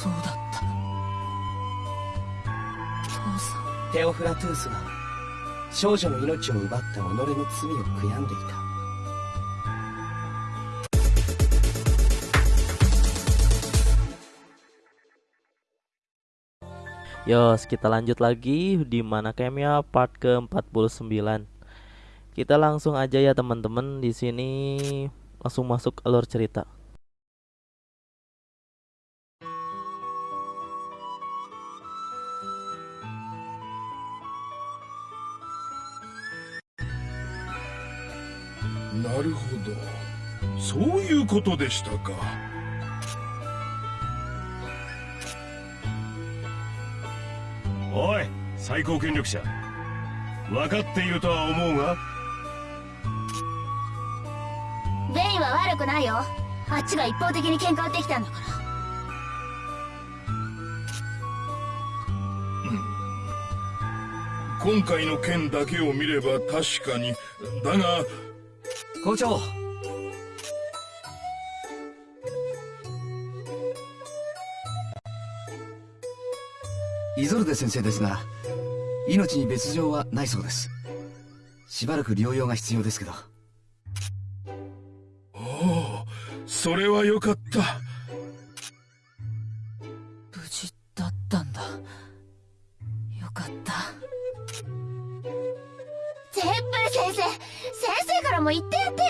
そうだった父さんテオフラトゥースは少女の命を奪った己の罪を悔やんでいた Yos, kita lanjut lagi di mana camnya part ke-49. Kita langsung aja ya teman-teman di sini langsung masuk alur cerita. なるほどそういうことでしたかおい最高権力者分かっているとは思うがベインは悪くないよ。あっちが一方的に喧嘩売ってきたんだから。今回の件だけを見れば確かに。だが校長。イゾルデ先生ですが命に別状はないそうです。しばらく療養が必要ですけどそれはよかった。無事だったんだ。よかった。ゼップル先生先生からも言ってやってよ。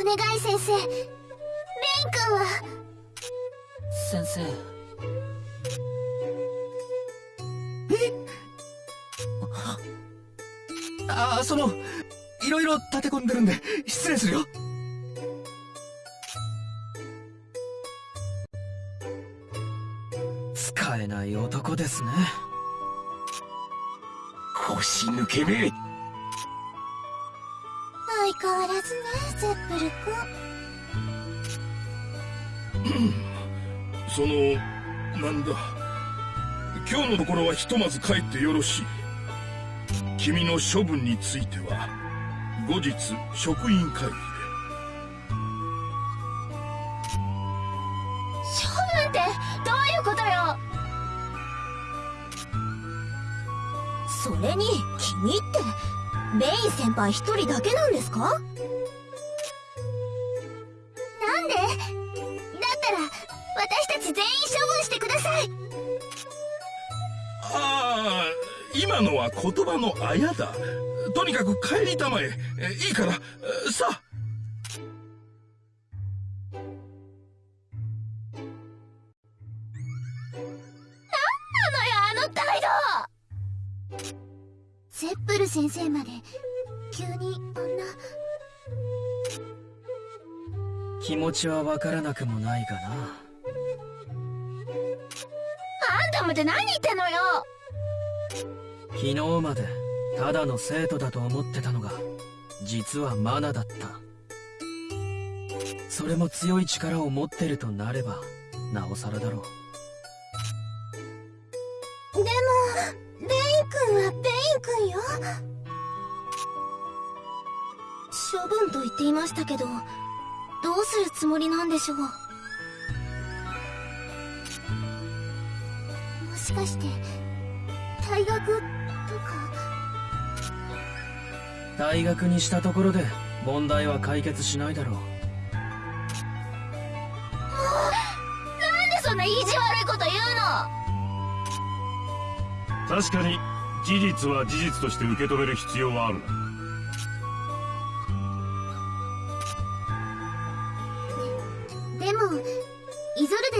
お願い先生。ベイン君は？先生。ああそのいろいろ立て込んでるんで失礼するよえない男ですね。腰抜けめ相変わらずねゼップル君。そのなんだ。今日のところはひとまず帰ってよろしい。君の処分については後日職員会議。で先輩一人だけなんですか？なんで？だったら私たち全員処分してください。ああ今のは言葉のあやだ。とにかく帰りたまえ。えいいから。えさあ。なのよあの態度！ゼップル先生まで急にあんな気持ちはわからなくもないがな。あんたまで何言ってんのよ。昨日までただの生徒だと思ってたのが実はマナだった。それも強い力を持ってるとなればなおさらだろう。でもベイン君はベイン君よ処分と言っていましたけどどうするつもりなんでしょう？もしかして退学とか？大学にしたところで問題は解決しないだろう。なんでそんな意地悪いこと言うの？確かに事実は事実として受け止める必要はある。な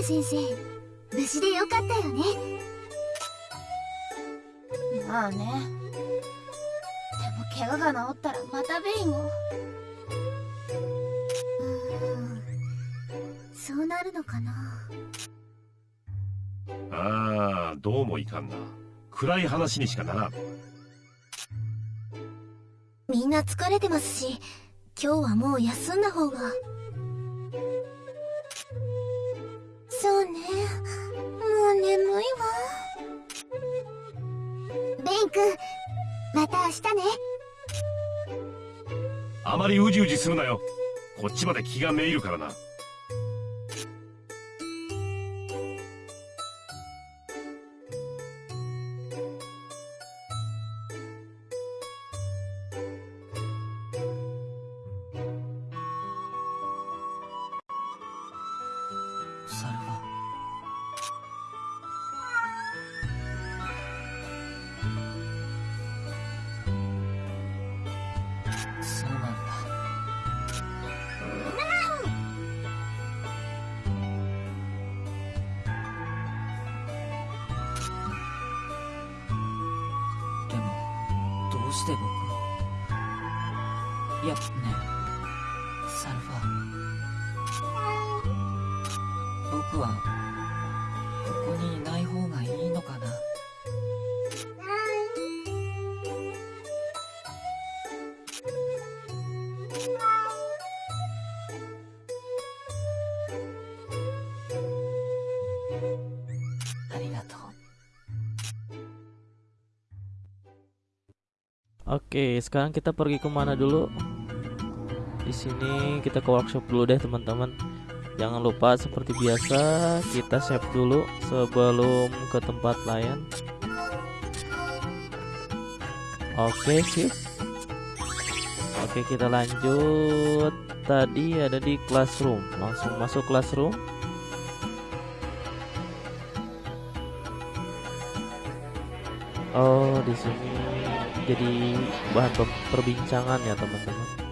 先生無事でよかったよね。まあね。でも怪我が治ったらまたベインを。うーんそうなるのかな。ああどうもいかんな。暗い話にしかならん。みんな疲れてますし今日はもう休んだ方が日ねあまりうじうじするなよこっちまで気がめいるからな。ここにいない方がいいのかなありがとう Oke, sekarang kita pergi kemana dulu? Di sini kita ke workshop dulu deh teman-teman. Jangan lupa seperti biasa kita save dulu sebelum ke tempat lain. Oke sih. Oke kita lanjut. Tadi ada di classroom. Langsung masuk classroom. Oh di sini jadi bahan per- perbincangan ya teman-teman.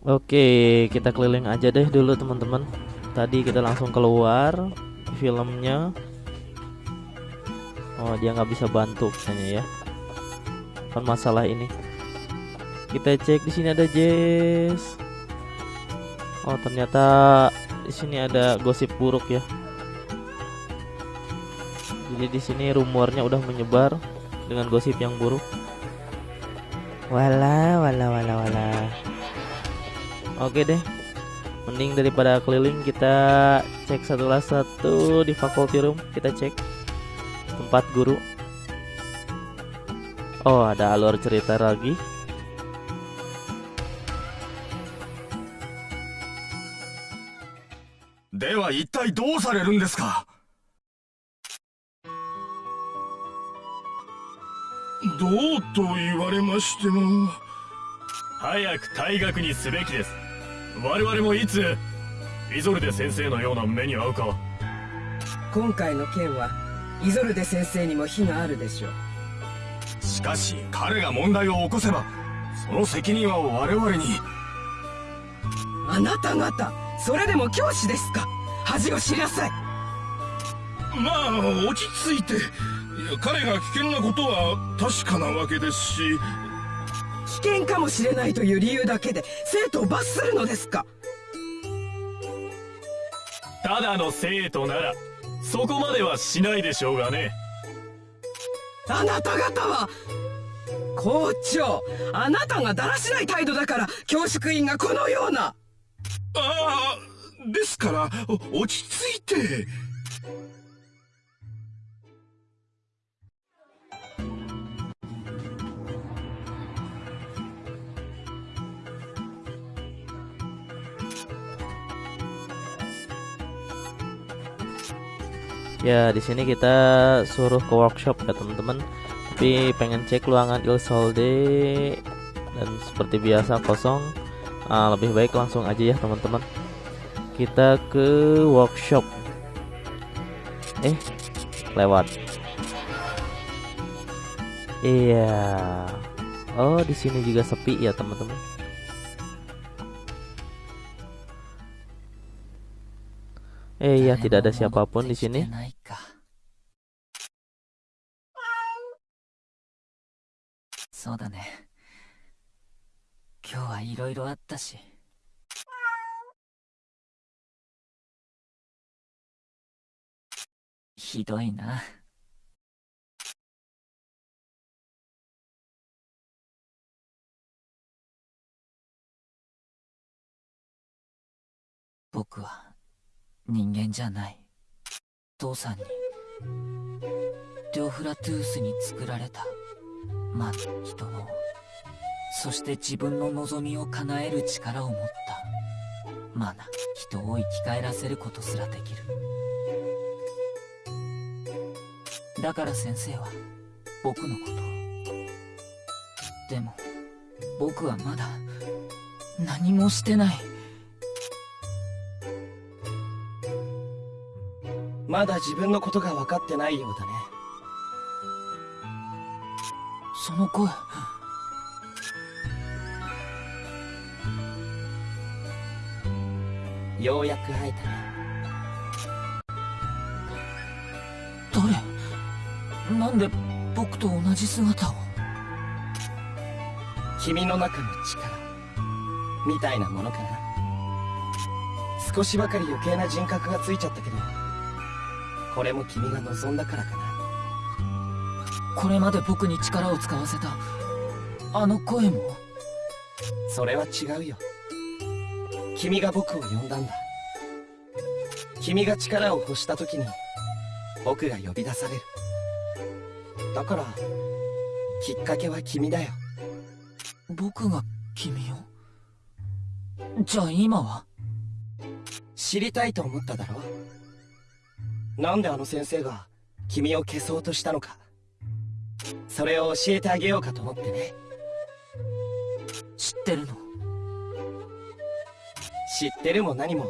Oke, kita keliling aja deh dulu teman-teman. Tadi kita langsung keluar filmnya. Oh, dia nggak bisa bantu kayaknya ya. Kan masalah ini. Kita cek di sini ada Jess. Oh, ternyata di sini ada gosip buruk ya. Jadi di sini rumornya udah menyebar dengan gosip yang buruk. Wala, wala, wala, wala. Oke deh. Mending daripada keliling kita cek satu satu di faculty room, kita cek tempat guru. Oh, ada alur cerita lagi. では一体どうされるんですかどうと言われましても早く退学にすべきです。 我々もいつ、イゾルデ先生のような目に遭うか。今回の件はイゾルデ先生にも非があるでしょう。しかし彼が問題を起こせばその責任は我々に。あなた方それでも教師ですか？恥を知りなさい。まあ落ち着いて。彼が危険なことは確かなわけですし危険かもしれないという理由だけで生徒を罰するのですか？ただの生徒なら、そこまではしないでしょうがね。あなた方は校長あなたがだらしない態度だから教職員がこのような。ああですからお落ち着いて「Ya, di sini kita suruh ke workshop ya teman-teman. Tapi pengen cek ruangan Il Solde dan seperti biasa kosong. Ah, lebih baik langsung aja ya teman-teman. Kita ke workshop. Eh, lewat. Iya. Oh, di sini juga sepi ya teman-teman. Eh iya, tidak ada siapapun 戻 di sini. ないかそうだね。今日はいろいろあったし。ひどいな。僕は人間じゃない。父さんに、デオフラトゥースに作られた、まあ、人を、そして自分の望みを叶える力を持った、マナ、人を生き返らせることすらできる。だから先生は、僕のこと。でも、僕はまだ、何もしてない。まだ自分のことが分かってないようだね。その声。ようやく会えたね。誰？なんで僕と同じ姿を？君の中の力、みたいなものかな。少しばかり余計な人格がついちゃったけど、これも君が望んだからかな。これまで僕に力を使わせた、あの声もそれは違うよ。君が僕を呼んだんだ。君が力を欲した時に、僕が呼び出される。だから、きっかけは君だよ。僕が君を？じゃあ今は？知りたいと思っただろなんであの先生が君を消そうとしたのか。それを教えてあげようかと思ってね。知ってるの？知ってるも何も、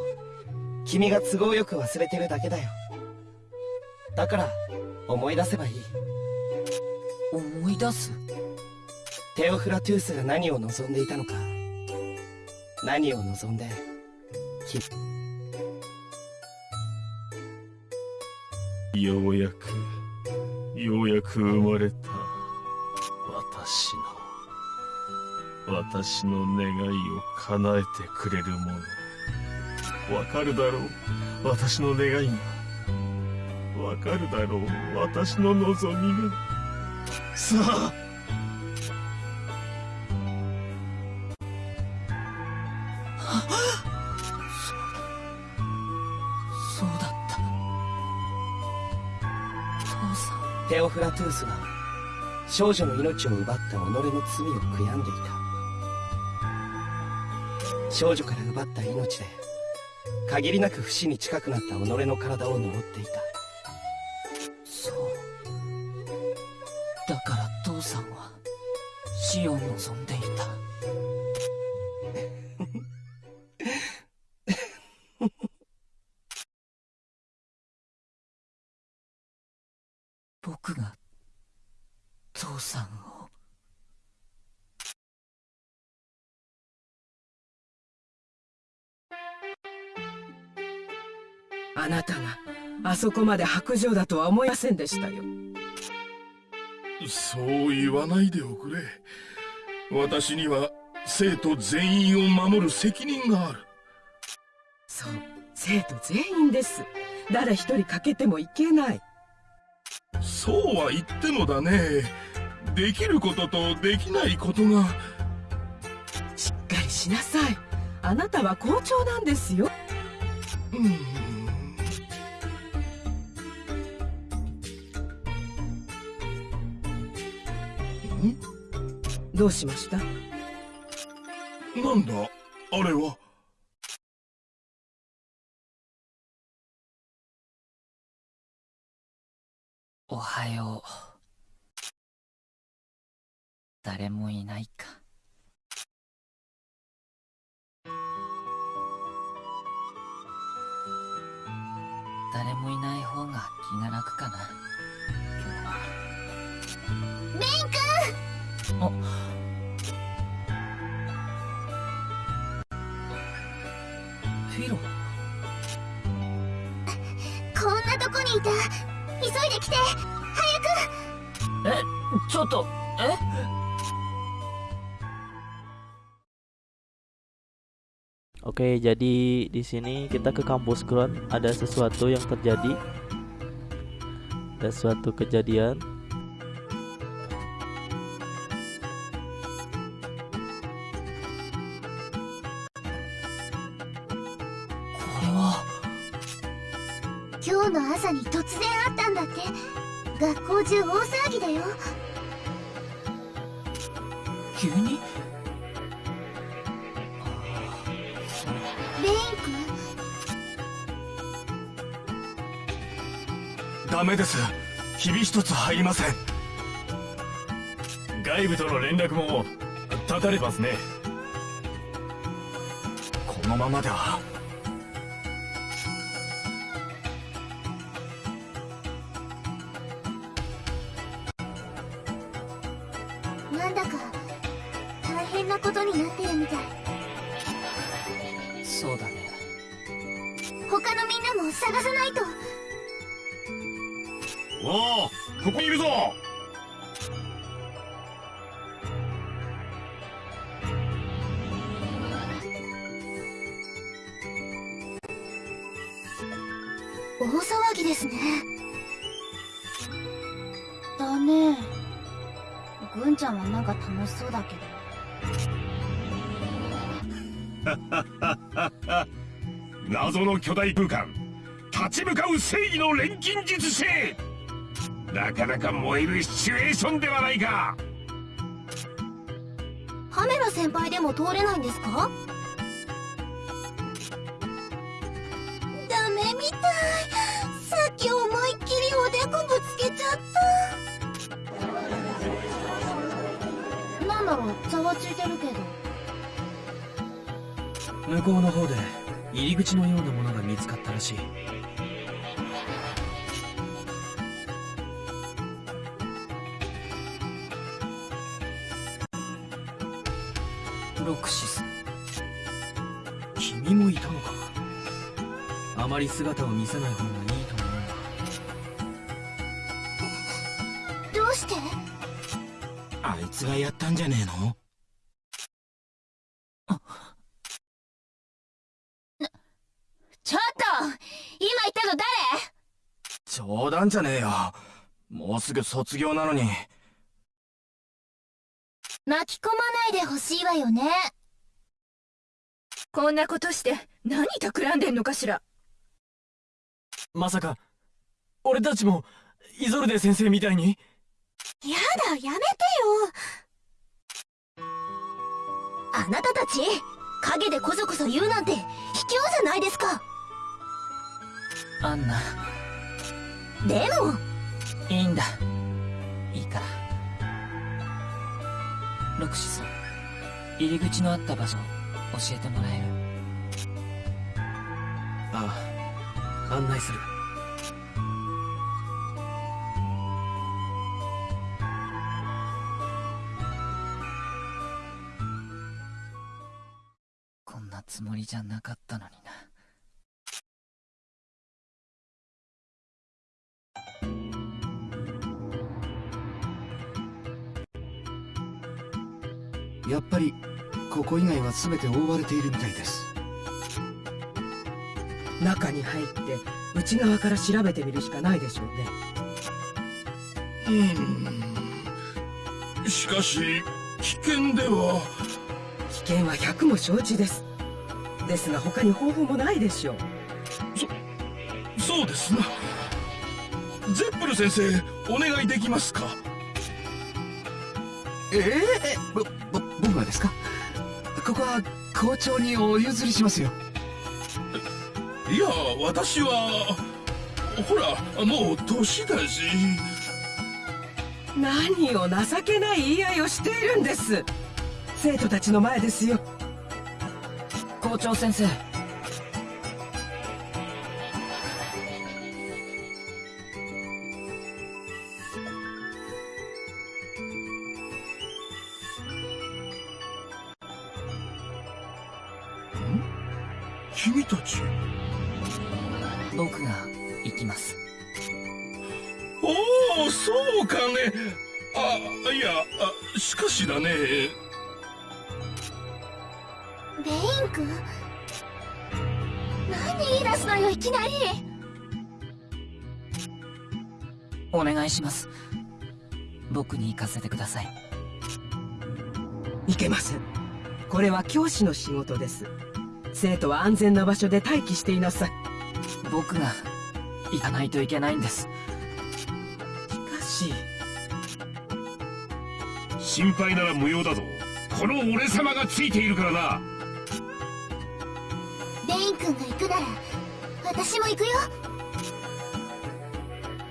君が都合よく忘れてるだけだよ。だから、思い出せばいい。思い出す？テオフラトゥースが何を望んでいたのか。何を望んで、きようやくようやく生まれた。私の私の願いを叶えてくれるもの。わかるだろう？私の願いが。わかるだろう？私の望みが。さあオフラトゥースは、少女の命を奪った己の罪を悔やんでいた。少女から奪った命で、限りなく不死に近くなった己の体を呪っていた。そうだから父さんは死を望んでいた僕が父さんを。あなたがあそこまで白状だとは思いませんでしたよ。そう言わないでおくれ。私には生徒全員を守る責任がある。そう生徒全員です。誰一人欠けてもいけないそうは言ってもだね。できることとできないことが。しっかりしなさい。あなたは校長なんですよ。うん？どうしました？なんだ？あれは？おはよう。誰もいないか。誰もいない方が気が楽かな。今日はベイン君あ。フィロこんなとこにいた Oke, jadi di sini kita ke kampus Kron. Ada sesuatu yang terjadi. Ada suatu kejadian. ますね。このままでは。君なんだか大変なことになってるみたい。そうだね。他のみんなも探さないと。おおここにいるぞ騒ぎですね。だね。ぐんちゃんはなんか楽しそうだけど。謎の巨大空間立ち向かう正義の錬金術師。なかなか燃えるシチュエーションではないか。ハメラ先輩でも通れないんですか？向こうの方で入り口のようなものが見つかったらしい。ロクシス。君もいたのか。あまり姿を見せない方がちょっと今言ったの誰？冗談じゃねえよ。もうすぐ卒業なのに。巻き込まないでほしいわよね。こんなことして何企んでんのかしら？まさか俺たちもイゾルデ先生みたいに？やだやめてよ。あなたたち陰でこそこそ言うなんて卑怯じゃないですかアンナ、でも。いいんだ。いいから。ロクシス、入り口のあった場所、教えてもらえる。ああ案内する。こんなつもりじゃなかったのにやっぱりここ以外は全て覆われているみたいです。中に入って内側から調べてみるしかないでしょうね。うん。しかし危険では。危険は百も承知です。ですが他に方法もないでしょう。そうですな。ゼップル先生お願いできますかええぼぼ僕がですか？ここは校長にお譲りしますよ。いや私はほらもう年だし。何を情けない言い合いをしているんです。生徒たちの前ですよ。校長先生。教師の仕事です。生徒は安全な場所で待機していなさい。僕が行かないといけないんです。しかし。心配なら無用だぞ。この俺様がついているからな。レイン君が行くなら私も行くよ。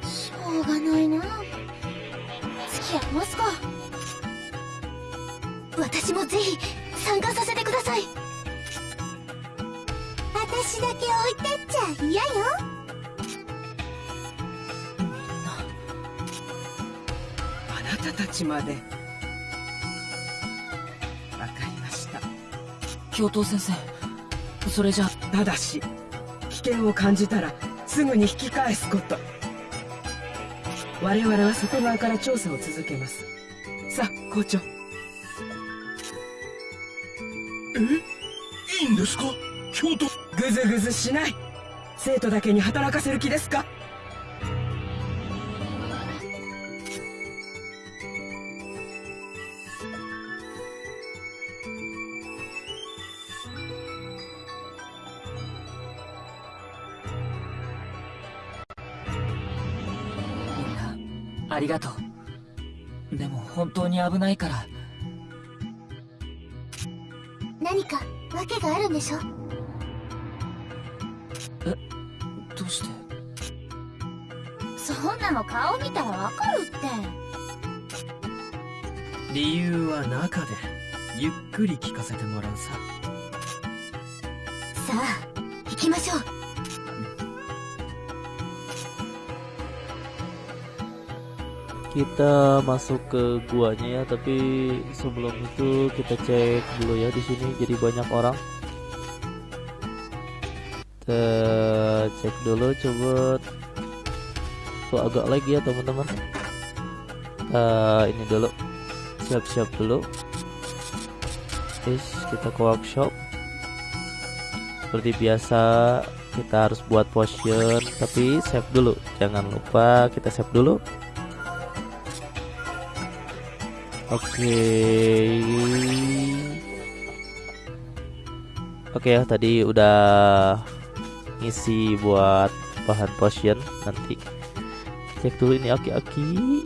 しょうがないな。付き合いますか。私もぜひ参加させてください。私だけ置いてっちゃ嫌よ。あなたたちまで。わかりました。教頭先生それじゃただし危険を感じたらすぐに引き返すこと。我々は外側から調査を続けます。さあ校長いいんですか？京都。ぐずぐずしない。生徒だけに働かせる気ですか？みんなありがとう。でも本当に危ないからか訳があるんでしょ？どうして？そんなの。顔見たらわかるって。理由は中でゆっくり聞かせてもらうさ。さあ行きましょう Kita masuk ke guanya ya, tapi sebelum itu kita cek dulu ya di sini jadi banyak orang. Kita cek dulu coba tuh agak lagi ya teman-teman. Kita ini dulu siap-siap dulu. Guys, kita ke workshop. Seperti biasa kita harus buat potion tapi save dulu. Jangan lupa kita save dulu. Oke. Oke ya, tadi udah ngisi buat bahan potion nanti. Cek dulu ini aki-aki.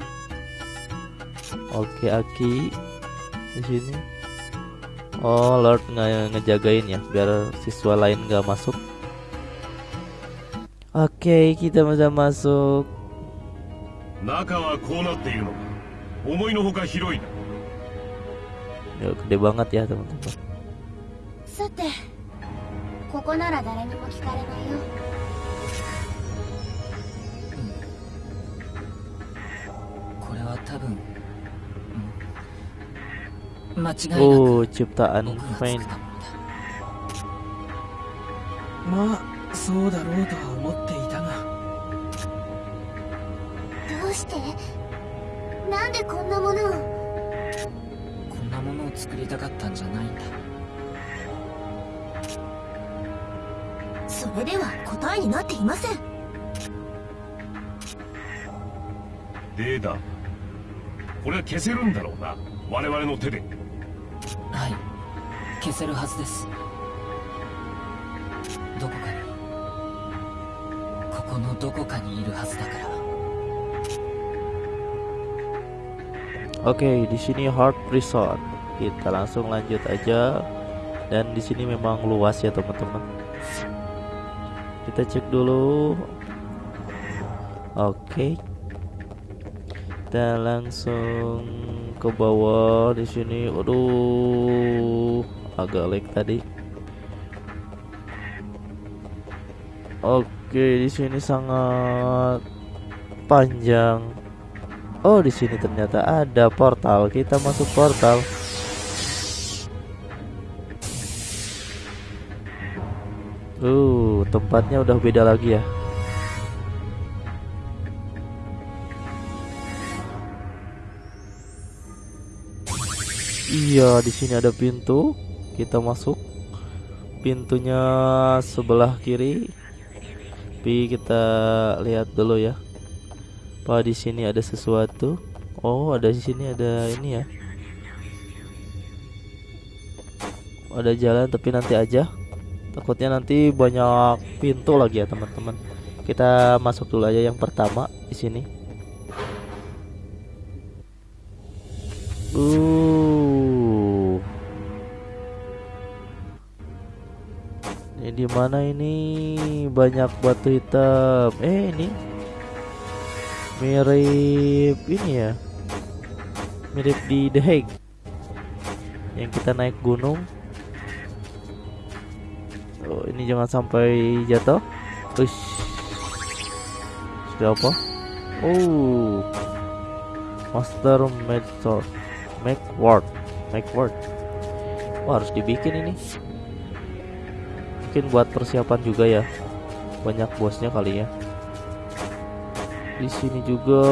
Oke, aki di sini. Oh, Lord nge ngejagain ya biar siswa lain nggak masuk. Oke, kita bisa masuk. 中はこうなっているのか思いのほか広いな Ya, Gede banget ya teman-teman. さてここなら誰にも聞かれないよ。これは多分、うん、間違いなく Oh, ciptaan Fane. ったものだまあそうだろうとりたかったんじゃないんだ。それでは答えになっていません。データこれは消せるんだろうな。我々の手で。はい。消せるはずです。どこかに。ここのどこかにいるはずだから。Oke, di sini Heart Resort. Kita langsung lanjut aja. Dan di sini memang luas ya, teman-teman. Kita cek dulu. Oke. Kita langsung ke bawah di sini. Waduh, agak lag tadi. Oke, di sini sangat panjang. Oh, di sini ternyata ada portal. Kita masuk portal. Uh, tempatnya udah beda lagi ya. Iya, di sini ada pintu. Kita masuk. pintunya sebelah kiri. Tapi kita lihat dulu ya. Apa di sini ada sesuatu? Oh, ada di sini ada ini ya. Ada jalan tapi nanti aja. Takutnya nanti banyak pintu lagi ya, teman-teman. Kita masuk dulu aja yang pertama di sini. Uh. Ini di mana ini? Banyak batu hitam. Eh, ini mirip ini ya. Mirip di The Hague. Yang kita naik gunung. Ini jangan sampai jatuh. Ush. Sudah apa? Oh. Master Method. Make word. Make word. Wah, harus dibikin ini mungkin buat persiapan juga ya banyak bosnya kali ya di sini juga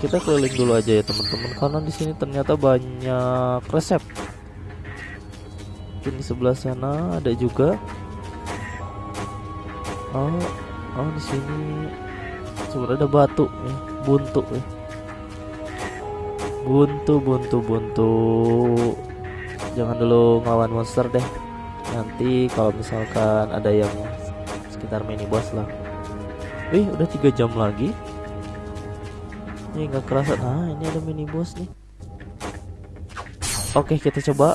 kita keliling dulu aja ya teman-teman karena di sini ternyata banyak resep mungkin di sebelah sana ada juga. Oh oh di sini. Sebenarnya ada batu ya buntu ya buntu buntu buntu. Jangan dulu ngelawan monster deh. Nanti kalau misalkan ada yang sekitar mini boss lah. Wih udah tiga jam lagi. Ini nggak kerasa. Nah ini ada mini boss nih. Oke kita coba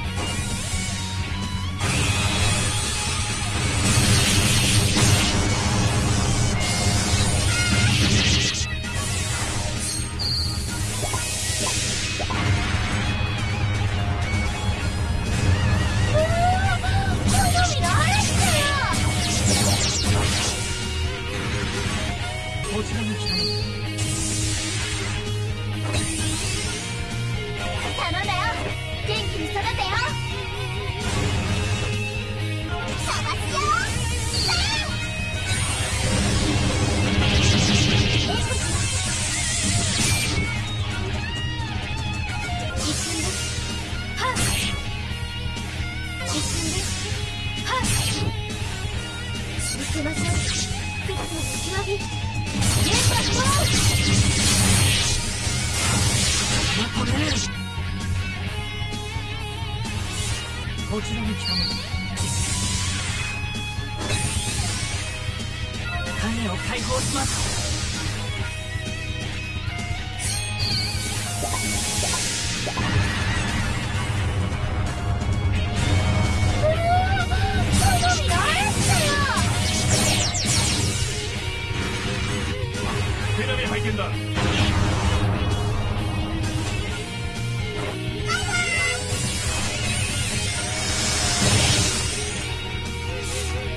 見せましょうクックの極みゲームだこちらに来たの。種を解放します手並み拝見だ。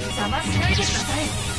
邪魔しないでください。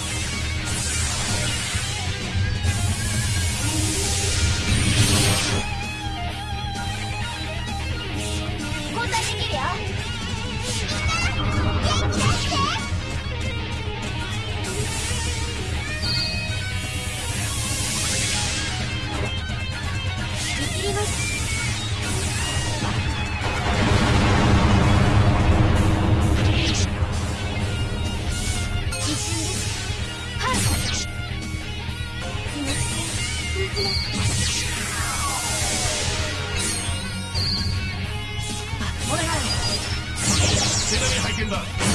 だ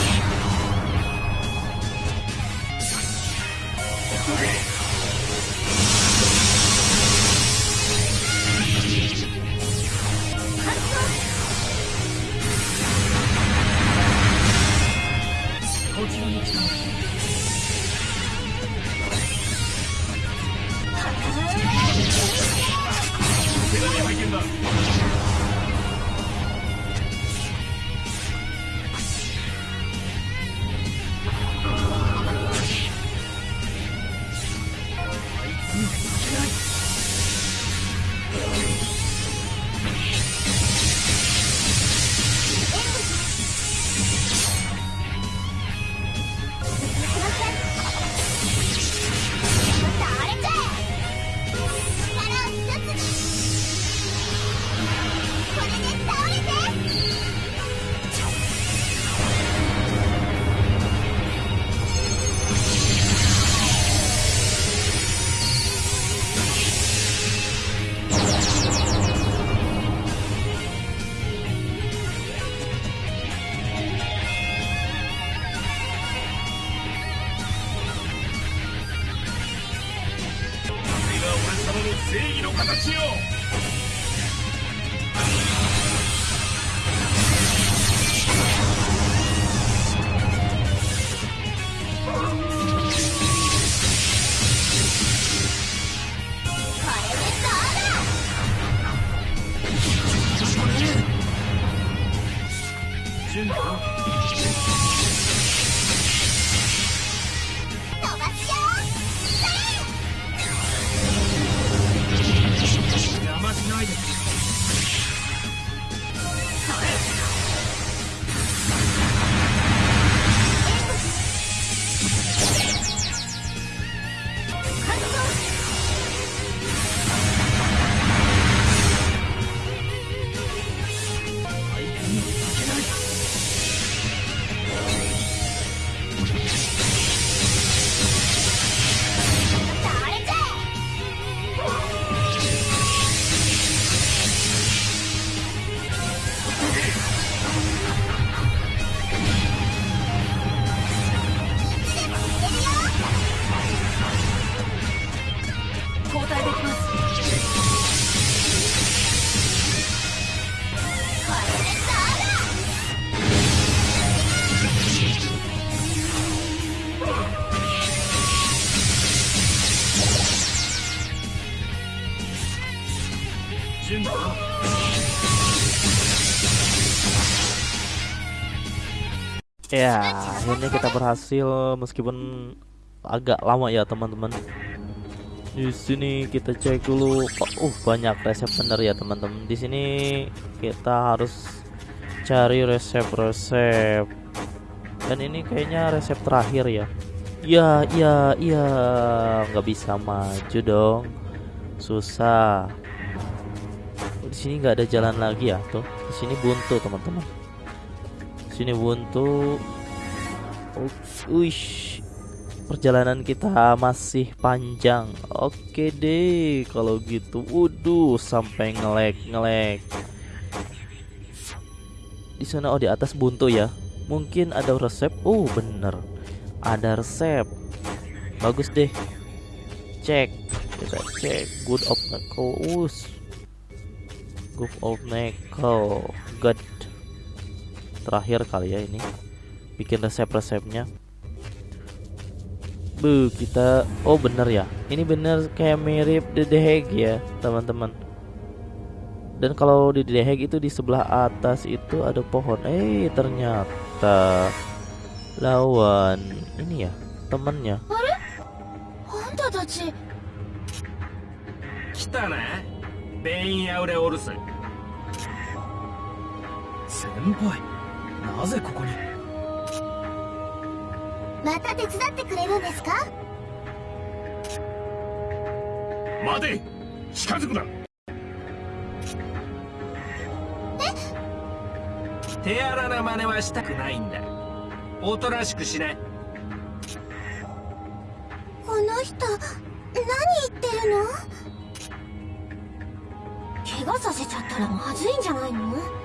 Ya, akhirnya kita berhasil meskipun agak lama ya teman-teman. Di sini kita cek dulu. Oh, uh, banyak resep bener ya teman-teman. Di sini kita harus cari resep-resep. Dan ini kayaknya resep terakhir ya. Ya, ya, ya, nggak bisa maju dong. Susah. Di sini nggak ada jalan lagi ya tuh. Di sini buntu teman-teman sini buntu. Uish. Perjalanan kita masih panjang. Oke deh kalau gitu. Waduh sampai ngelek ngelek di sana oh di atas buntu ya. Mungkin ada resep. Oh bener. Ada resep. Bagus deh. Cek. Kita cek. Good of nickel us good of nickel good terakhir kali ya ini. Bikin resep-resepnya. Bu kita oh bener ya. Ini bener kayak mirip The ya teman-teman. Dan kalau di The itu di sebelah atas itu ada pohon. Eh ternyata lawan ini ya temennya. Kita なぜここに？また手伝ってくれるんですか？待て！近づくな！手荒な真似はしたくないんだ。おとなしくしなこの人何言ってるの？怪我させちゃったらまずいんじゃないの？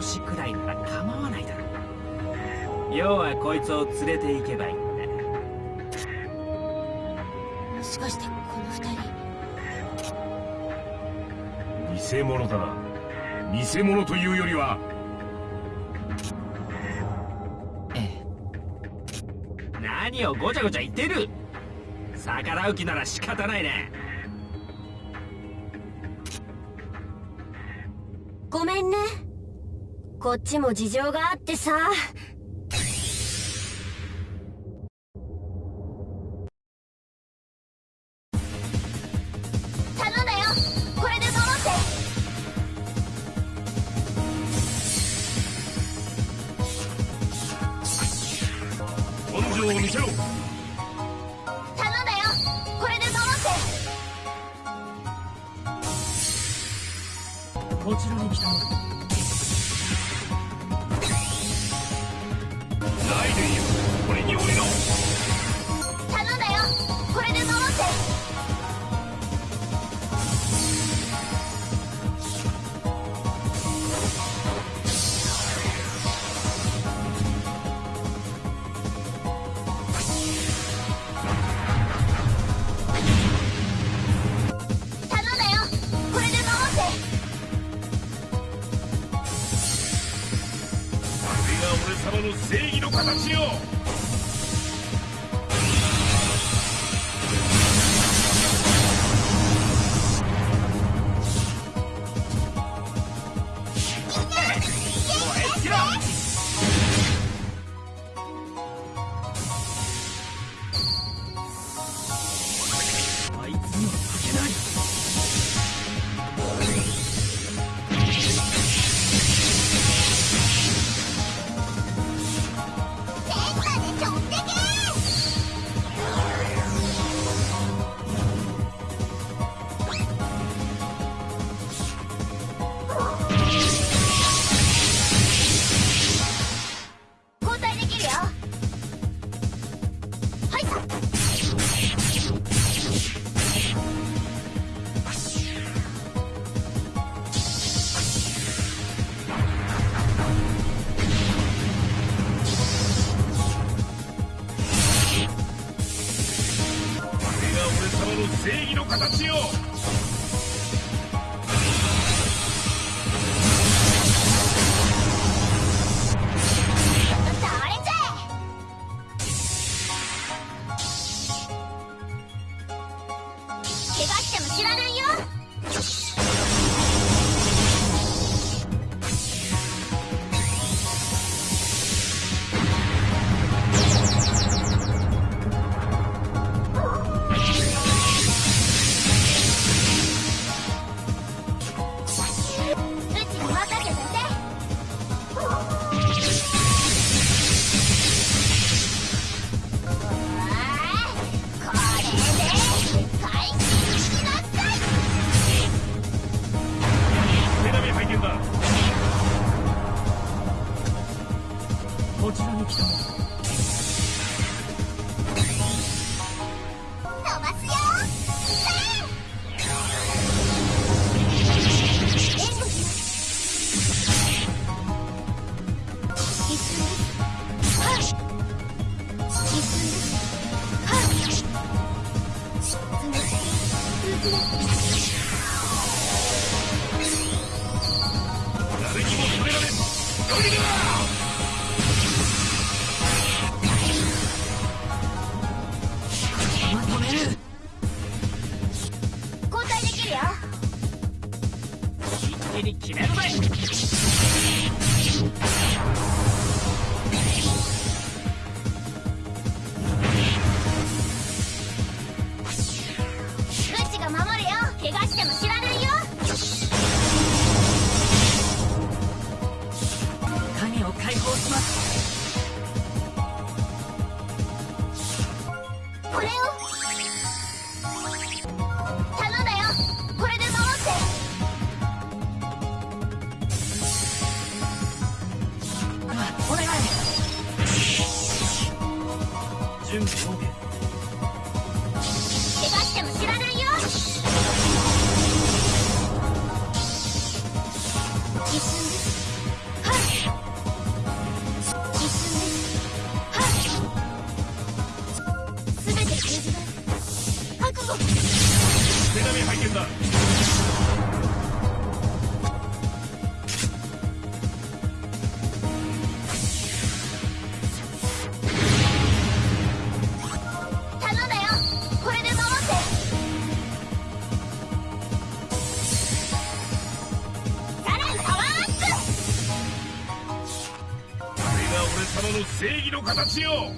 少しくらいなら構わないだろう。要はこいつを連れて行けばいいんだ。もしかしてこの二人。偽物だな。偽物というよりは。ええ。何をごちゃごちゃ言ってる。逆らう気なら仕方ないねこっちも事情があってさ。こちらに来た誰にも止められん。正義の形よ。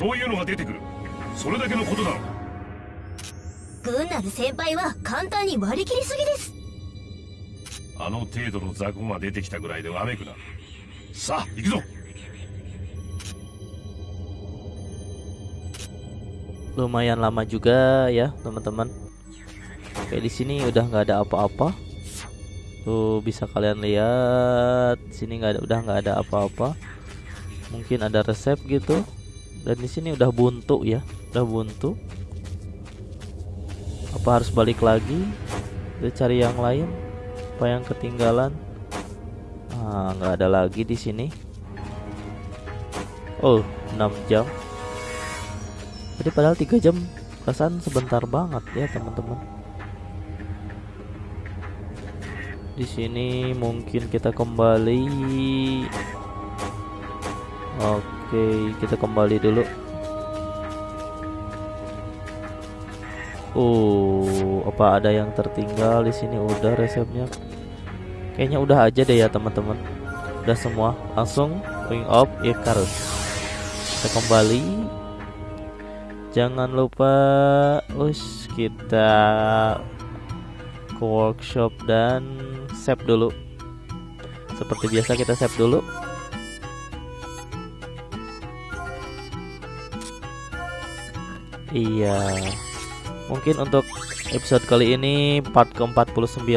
そういうのが出てくる。それだけのことだ。ろグンナル先輩は簡単に割り切りすぎです。あの程度の雑魚が出てきたぐらいでわめくな。さあ行くぞ。Lumayan lama juga ya teman-teman. Oke di sini udah nggak ada apa-apa. Tuh bisa kalian lihat sini nggak ada udah nggak ada apa-apa. Mungkin ada resep gitu dan di sini udah buntu ya udah buntu. Apa harus balik lagi? Kita cari yang lain apa yang ketinggalan? Ah nggak ada lagi di sini. Oh 6 jam. Jadi padahal tiga jam kesan sebentar banget ya teman-teman. Di sini mungkin kita kembali. Oke kita kembali dulu Oh, apa ada yang tertinggal di sini? Udah resepnya. Kayaknya udah aja deh ya teman-teman. Udah semua. Langsung wing up Icarus. Kita kembali. Jangan lupa, us kita ke workshop dan save dulu. Seperti biasa kita save dulu. Iya. Mungkin untuk episode kali ini part ke-49